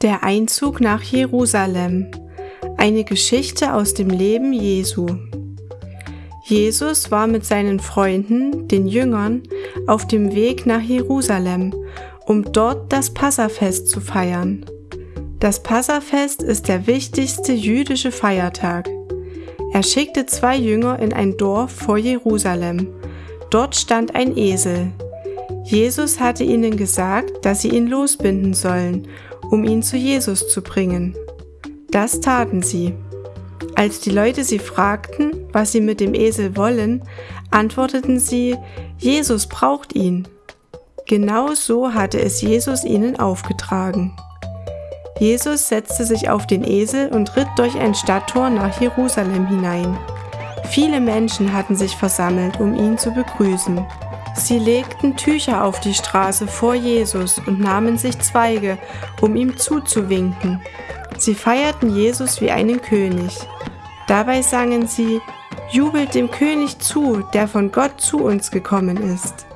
Der Einzug nach Jerusalem. Eine Geschichte aus dem Leben Jesu. Jesus war mit seinen Freunden, den Jüngern, auf dem Weg nach Jerusalem, um dort das Passafest zu feiern. Das Passafest ist der wichtigste jüdische Feiertag. Er schickte zwei Jünger in ein Dorf vor Jerusalem. Dort stand ein Esel. Jesus hatte ihnen gesagt, dass sie ihn losbinden sollen um ihn zu Jesus zu bringen. Das taten sie. Als die Leute sie fragten, was sie mit dem Esel wollen, antworteten sie, Jesus braucht ihn. Genau so hatte es Jesus ihnen aufgetragen. Jesus setzte sich auf den Esel und ritt durch ein Stadttor nach Jerusalem hinein. Viele Menschen hatten sich versammelt, um ihn zu begrüßen. Sie legten Tücher auf die Straße vor Jesus und nahmen sich Zweige, um ihm zuzuwinken. Sie feierten Jesus wie einen König. Dabei sangen sie, Jubelt dem König zu, der von Gott zu uns gekommen ist.